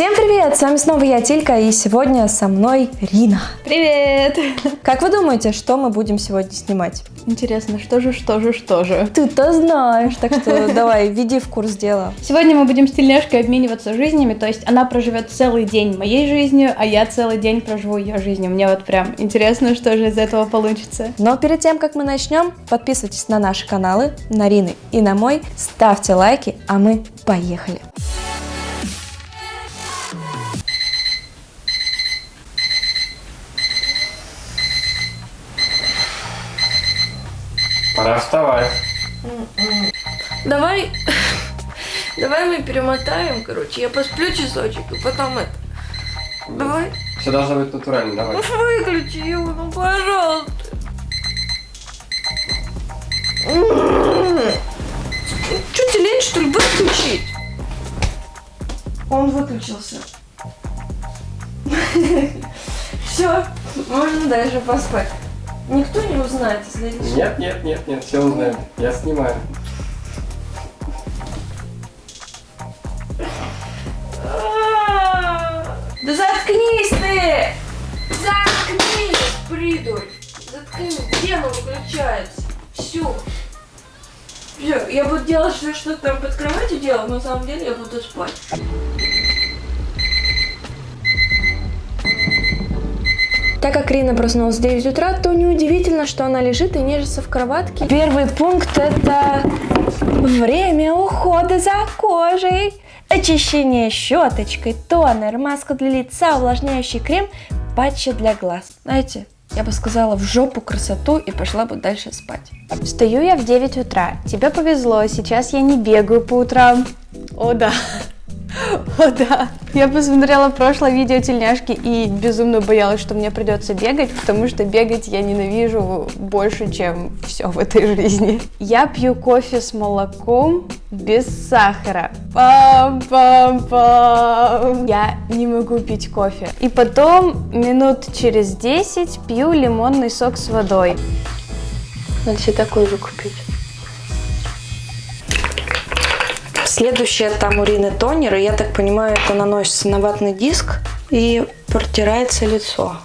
Всем привет! С вами снова я, Тилька, и сегодня со мной Рина. Привет! Как вы думаете, что мы будем сегодня снимать? Интересно, что же, что же, что же? Ты-то знаешь, так что давай, веди в курс дела. Сегодня мы будем с тельняшкой обмениваться жизнями, то есть она проживет целый день моей жизнью, а я целый день проживу ее жизнью. Мне вот прям интересно, что же из этого получится. Но перед тем, как мы начнем, подписывайтесь на наши каналы, на Рины и на мой, ставьте лайки, а мы поехали. Пора вставать. Давай, давай мы перемотаем, короче, я посплю часочек, и потом это. Давай. Все должно быть натурально, давай. Ну выключи его, ну пожалуйста. Че тебе лень, что ли, выключить? Он выключился. Все, можно дальше поспать. Никто не узнает, если я не Нет, нет, нет, нет, все узнают. Я снимаю. Да заткнись ты! Заткнись, придурь! Заткнись, где оно выключается? Все. Все, я буду делать, что что там под кроватью делал, но на самом деле я буду спать. Так как Рина проснулась в 9 утра, то неудивительно, что она лежит и нежится в кроватке. Первый пункт это время ухода за кожей. Очищение щеточкой, тонер, маска для лица, увлажняющий крем, патчи для глаз. Знаете, я бы сказала в жопу красоту и пошла бы дальше спать. Встаю я в 9 утра. Тебе повезло, сейчас я не бегаю по утрам. О да. О да. Я посмотрела прошлое видео тельняшки и безумно боялась, что мне придется бегать, потому что бегать я ненавижу больше, чем все в этой жизни. Я пью кофе с молоком без сахара. Пам-пам-пам. Я не могу пить кофе. И потом минут через 10 пью лимонный сок с водой. Надо себе такой же купить. Следующее там у Рины тонер, и я так понимаю, это наносится на ватный диск и протирается лицо.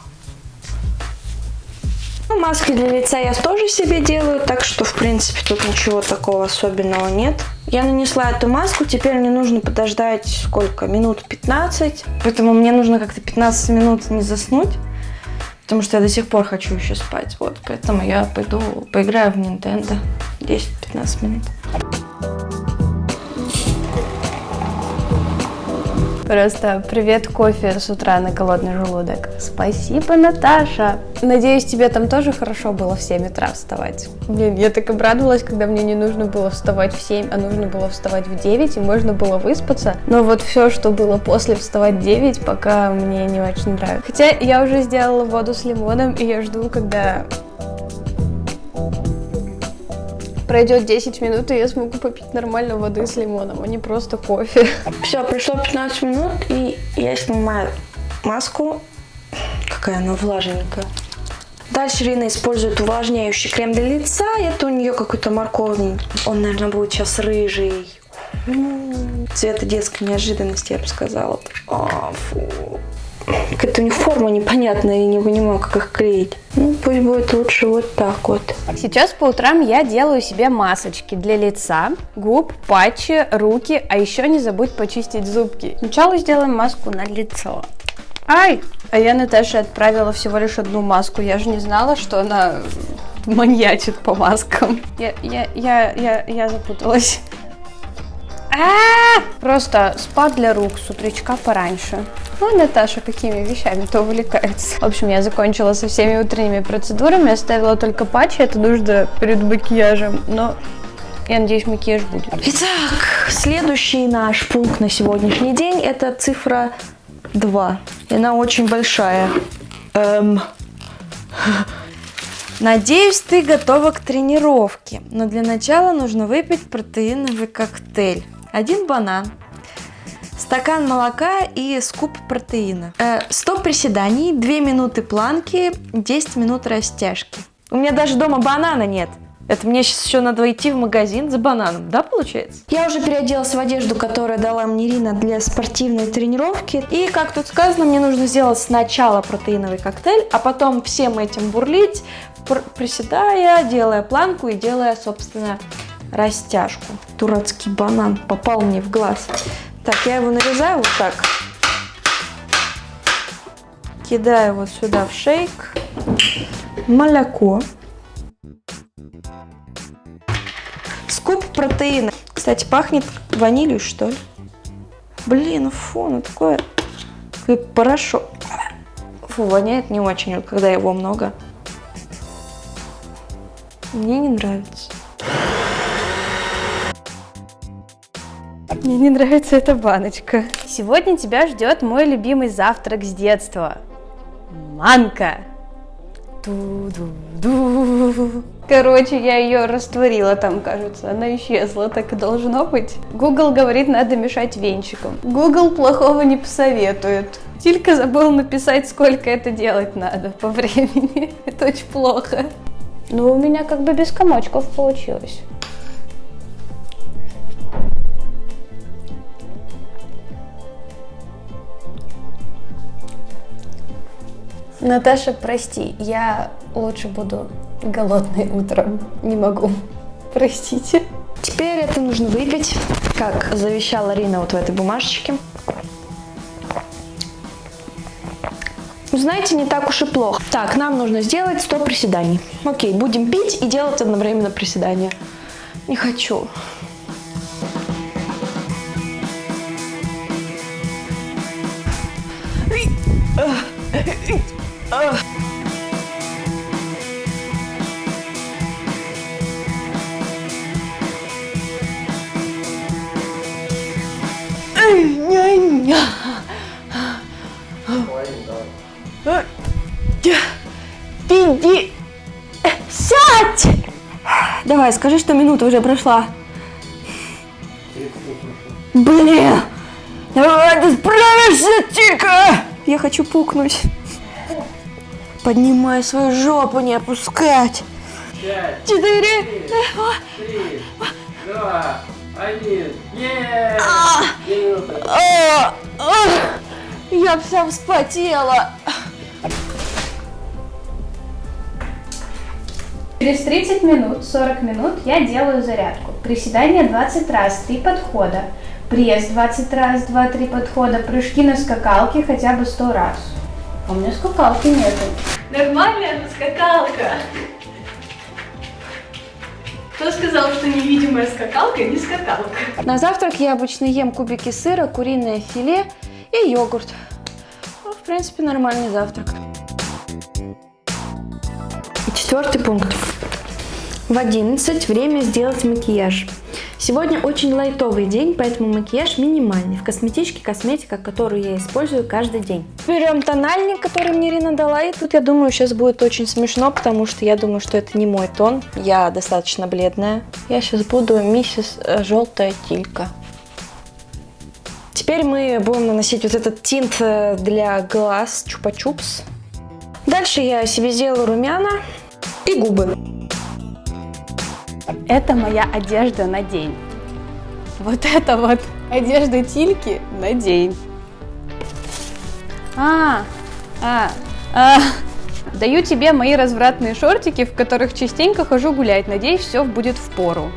Ну, маски для лица я тоже себе делаю, так что, в принципе, тут ничего такого особенного нет. Я нанесла эту маску, теперь мне нужно подождать сколько? Минут 15. Поэтому мне нужно как-то 15 минут не заснуть. Потому что я до сих пор хочу еще спать. Вот, поэтому я пойду поиграю в Nintendo 10-15 минут. Просто привет кофе с утра на голодный желудок. Спасибо, Наташа. Надеюсь, тебе там тоже хорошо было в 7 утра вставать. Блин, я так обрадовалась, когда мне не нужно было вставать в 7, а нужно было вставать в 9, и можно было выспаться. Но вот все, что было после вставать в 9, пока мне не очень нравится. Хотя я уже сделала воду с лимоном, и я жду, когда пройдет 10 минут, и я смогу попить нормально воды с лимоном, а не просто кофе. Все, прошло 15 минут, и я снимаю маску. Какая она влажненькая. Дальше Рина использует увлажняющий крем для лица. Это у нее какой-то морковный. Он, наверное, будет сейчас рыжий. Цвета детской неожиданности, я бы сказала. А, фу. Какая-то у них форма непонятная, я не понимаю, как их клеить. Ну, пусть будет лучше вот так вот. Сейчас по утрам я делаю себе масочки для лица, губ, патчи, руки, а еще не забудь почистить зубки. Сначала сделаем маску на лицо. Ай! А я Наташе отправила всего лишь одну маску. Я же не знала, что она маньячит по маскам. Я, я, я, я, я запуталась. А! Просто спа для рук с утречка пораньше. Ну, Наташа какими вещами-то увлекается. В общем, я закончила со всеми утренними процедурами, оставила только патчи, это нужно перед макияжем, но я надеюсь, макияж будет. Итак, следующий наш пункт на сегодняшний день это цифра 2. И она очень большая. Эм. Надеюсь, ты готова к тренировке, но для начала нужно выпить протеиновый коктейль. Один банан, стакан молока и скуп протеина. Э, 100 приседаний, 2 минуты планки, 10 минут растяжки. У меня даже дома банана нет. Это мне сейчас еще надо идти в магазин за бананом, да, получается? Я уже переоделась в одежду, которую дала мне Ирина для спортивной тренировки. И, как тут сказано, мне нужно сделать сначала протеиновый коктейль, а потом всем этим бурлить, пр- приседая, делая планку и делая, собственно, растяжку. Дурацкий банан попал мне в глаз. Так, я его нарезаю вот так. Кидаю вот сюда в шейк. Молоко. Скуп протеина. Кстати, пахнет ванилью, что ли? Блин, фу, ну такое, как порошок. Фу, воняет не очень, когда его много. Мне не нравится. Мне не нравится эта баночка. Сегодня тебя ждет мой любимый завтрак с детства. Манка. Ду-ду-ду. Короче, я ее растворила там, кажется. Она исчезла, так и должно быть. Google говорит, надо мешать венчиком. Google плохого не посоветует. Тилька забыл написать, сколько это делать надо по времени. Это очень плохо. Но у меня как бы без комочков получилось. Наташа, прости, я лучше буду голодной утром. Не могу. Простите. Теперь это нужно выпить, как завещала Рина вот в этой бумажечке. Ну, Знаете, не так уж и плохо. Так, нам нужно сделать 100 приседаний. Окей, будем пить и делать одновременно приседания. Не хочу. Иди! Сядь! Давай, скажи, что минута уже прошла. Блин! Давай, ты справишься, Тика! Я хочу пукнуть. Поднимай свою жопу, не опускать. Пять, Четыре. три, два, один. Еее! Две минуты. А, а, Я вся вспотела. Через 30 минут, 40 минут я делаю зарядку. Приседания 20 раз, 3 подхода. Пресс 20 раз, 2-3 подхода. Прыжки на скакалке хотя бы 100 раз. А у меня скакалки нету. Нормальная но скакалка. Кто сказал, что невидимая скакалка не скакалка? На завтрак я обычно ем кубики сыра, куриное филе и йогурт. Ну, в принципе, нормальный завтрак. И четвертый пункт. В 11 время сделать макияж. Сегодня очень лайтовый день, поэтому макияж минимальный. В косметичке косметика, которую я использую каждый день. Берем тональник, который мне Ирина дала, и тут я думаю, сейчас будет очень смешно, потому что я думаю, что это не мой тон. Я достаточно бледная. Я сейчас буду миссис э, Желтая Тилька. Теперь мы будем наносить вот этот тинт э, для глаз Чупа-Чупс. Дальше я себе сделаю румяна и губы. Это моя одежда на день. Вот это вот одежда Тильки на день. А, а, а. Даю тебе мои развратные шортики, в которых частенько хожу гулять. Надеюсь, все будет в пору.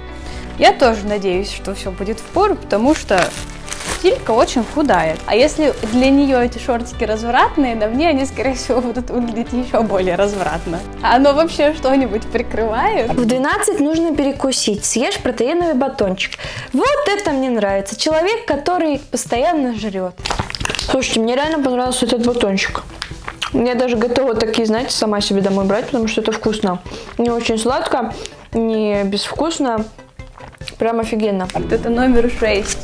Я тоже надеюсь, что все будет в пору, потому что Тилька очень худая. А если для нее эти шортики развратные, на мне они, скорее всего, будут выглядеть еще более развратно. А оно вообще что-нибудь прикрывает? В 12 нужно перекусить. Съешь протеиновый батончик. Вот это мне нравится. Человек, который постоянно жрет. Слушайте, мне реально понравился этот батончик. Я даже готова такие, знаете, сама себе домой брать, потому что это вкусно. Не очень сладко, не безвкусно. Прям офигенно. Вот это номер 6.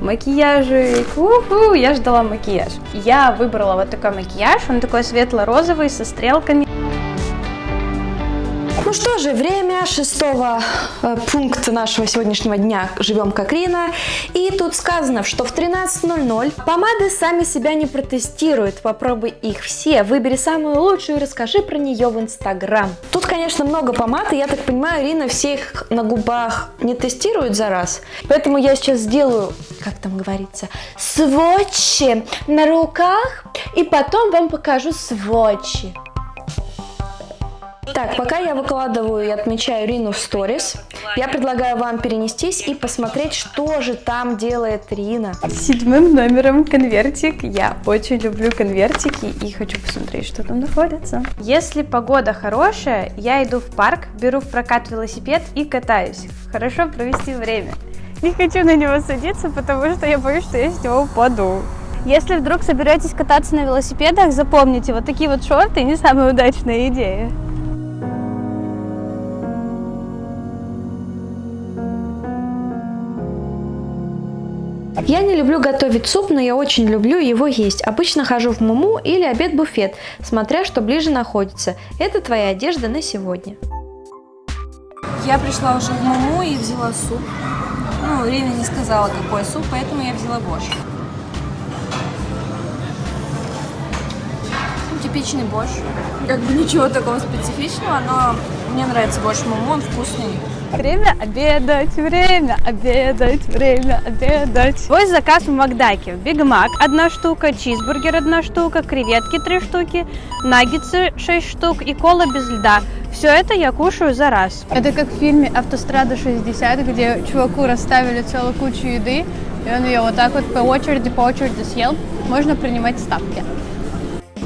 Макияжик. Уху, я ждала макияж. Я выбрала вот такой макияж. Он такой светло-розовый, со стрелками. Ну что же, время шестого э, пункта нашего сегодняшнего дня «Живем как Рина». И тут сказано, что в 13.00 помады сами себя не протестируют. Попробуй их все, выбери самую лучшую и расскажи про нее в Инстаграм. Тут, конечно, много помад, и я так понимаю, Рина все их на губах не тестирует за раз. Поэтому я сейчас сделаю, как там говорится, сводчи на руках, и потом вам покажу сводчи. Так, пока я выкладываю и отмечаю Рину в сторис, я предлагаю вам перенестись и посмотреть, что же там делает Рина. Седьмым номером конвертик. Я очень люблю конвертики и хочу посмотреть, что там находится. Если погода хорошая, я иду в парк, беру в прокат велосипед и катаюсь. Хорошо провести время. Не хочу на него садиться, потому что я боюсь, что я с него упаду. Если вдруг соберетесь кататься на велосипедах, запомните, вот такие вот шорты не самая удачная идея. Я не люблю готовить суп, но я очень люблю его есть. Обычно хожу в Муму или обед-буфет, смотря что ближе находится. Это твоя одежда на сегодня. Я пришла уже в Муму и взяла суп. Ну, Рина не сказала, какой суп, поэтому я взяла борщ. Ну, Типичный борщ. Как бы ничего такого специфичного, но мне нравится борщ Муму, он вкусный. Время обедать, время обедать, время обедать. Свой заказ в Макдаке. Биг Мак одна штука, чизбургер одна штука, креветки три штуки, наггетсы 6 штук и кола без льда. Все это я кушаю за раз. Это как в фильме «Автострада 60», где чуваку расставили целую кучу еды, и он ее вот так вот по очереди, по очереди съел. Можно принимать ставки.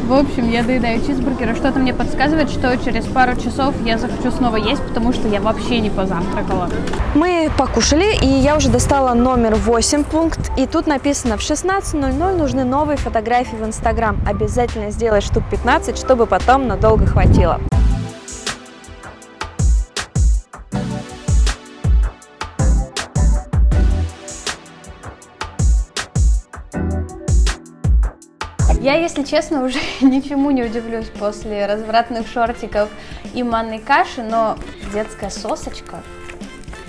В общем, я доедаю чизбургер, что-то мне подсказывает, что через пару часов я захочу снова есть, потому что я вообще не позавтракала. Мы покушали, и я уже достала номер 8 пункт. И тут написано, в 16.00 нужны новые фотографии в Инстаграм. Обязательно сделай штук 15, чтобы потом надолго хватило. Я, если честно, уже ничему не удивлюсь после развратных шортиков и манной каши, но детская сосочка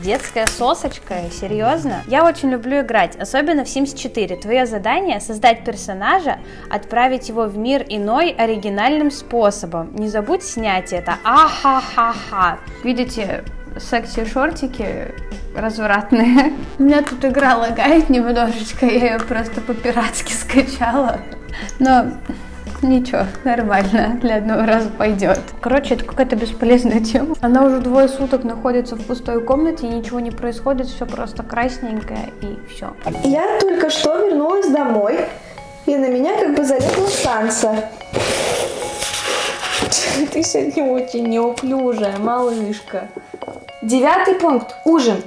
Детская сосочка, серьезно? Я очень люблю играть, особенно в Sims 4. Твое задание создать персонажа, отправить его в мир иной оригинальным способом. Не забудь снять это. Ахахаха. Видите, секси-шортики развратные. У меня тут игра лагает немножечко, я ее просто по-пиратски скачала. Но ничего, нормально, для одного раза пойдет. Короче, это какая-то бесполезная тема. Она уже двое суток находится в пустой комнате, и ничего не происходит, все просто красненькое и все. Я только что вернулась домой, и на меня как бы залезла станция. Ты сегодня очень неуклюжая, малышка. Девятый пункт. Ужин.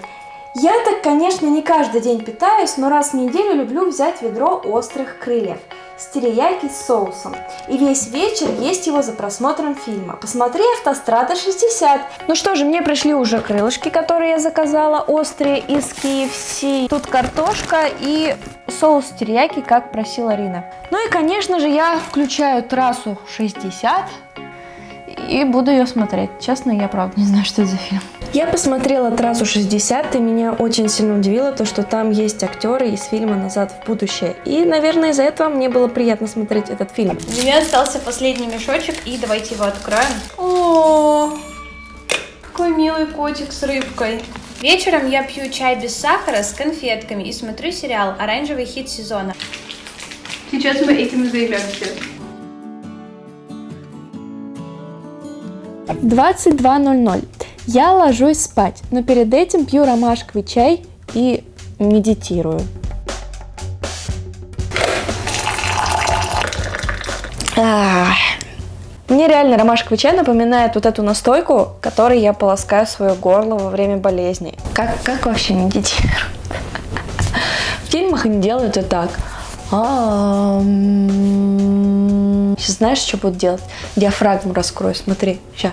Я так, конечно, не каждый день питаюсь, но раз в неделю люблю взять ведро острых крыльев с терияки с соусом. И весь вечер есть его за просмотром фильма. Посмотри «Автострада 60». Ну что же, мне пришли уже крылышки, которые я заказала, острые из KFC. Тут картошка и соус терияки, как просила Рина. Ну и, конечно же, я включаю трассу 60 и буду ее смотреть. Честно, я правда не знаю, что это за фильм. Я посмотрела «Трассу 60», и меня очень сильно удивило то, что там есть актеры из фильма «Назад в будущее». И, наверное, из-за этого мне было приятно смотреть этот фильм. У меня остался последний мешочек, и давайте его откроем. О, какой милый котик с рыбкой. Вечером я пью чай без сахара с конфетками и смотрю сериал «Оранжевый хит сезона». Сейчас мы этим и займемся. 22.00. Я ложусь спать, но перед этим пью ромашковый чай и медитирую. Мне реально ромашковый чай напоминает вот эту настойку, которой я полоскаю свое горло во время болезни. Как, как вообще медитируют? В фильмах они делают это так. Сейчас знаешь, что будут делать? Диафрагму раскрою, смотри. Сейчас.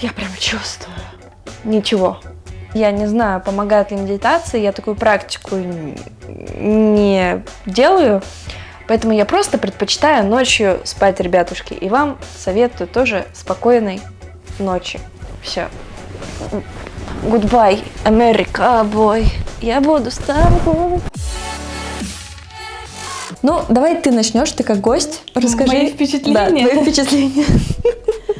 Я прям чувствую. Ничего. Я не знаю, помогает ли медитация, я такую практику не делаю, поэтому я просто предпочитаю ночью спать, ребятушки. И вам советую тоже спокойной ночи. Все. Goodbye, Америка, бой. Я буду с тобой. Ну, давай ты начнешь, ты как гость. Расскажи. Мои впечатления? Да, твои впечатления.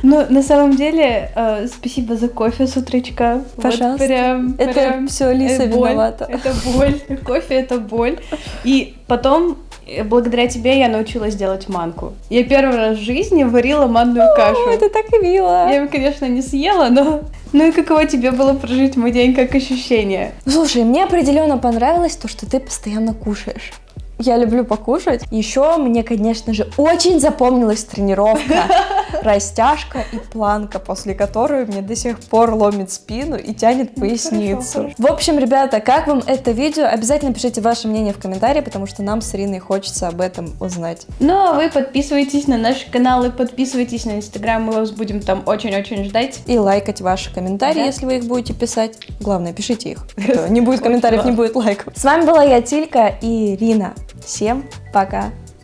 Ну, на самом деле, э, спасибо за кофе с утречка. Вот Пожалуйста. прям, Это прям, все Лиса э, боль. виновата. Это боль. Кофе это боль. И потом, благодаря тебе, я научилась делать манку. Я первый раз в жизни варила манную кашу. Это так и мило. Я его, конечно, не съела, но... Ну и каково тебе было прожить мой день как ощущение? Слушай, мне определенно понравилось то, что ты постоянно кушаешь. Я люблю покушать. Еще мне, конечно же, очень запомнилась тренировка, растяжка и планка, после которой мне до сих пор ломит спину и тянет поясницу. хорошо. В общем, ребята, как вам это видео? Обязательно пишите ваше мнение в комментарии, потому что нам с Ириной хочется об этом узнать. Ну а вы подписывайтесь на наши каналы, подписывайтесь на инстаграм, мы вас будем там очень-очень ждать. И лайкать ваши комментарии, Да. если вы их будете писать. Главное, пишите их. Не будет комментариев, не будет лайков. С вами была я, Тилька и Ирина. Всем пока.